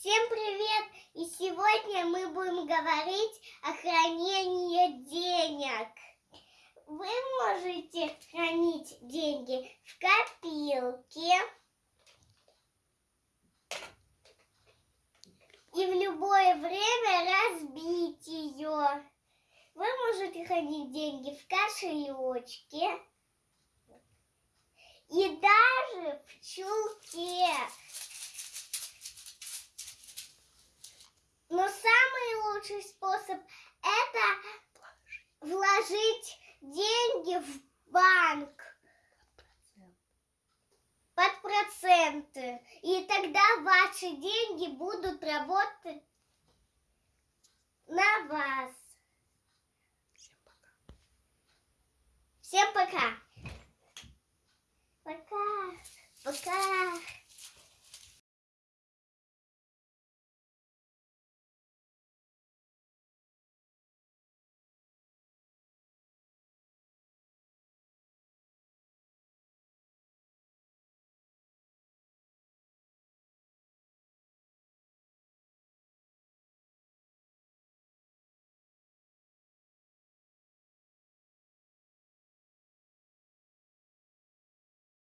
Всем привет! И сегодня мы будем говорить о хранении денег. Вы можете хранить деньги в копилке и в любое время разбить ее. Вы можете хранить деньги в кошелечке лучший способ это вложить деньги в банк под проценты. И тогда ваши деньги будут работать на вас. Всем пока. Всем пока.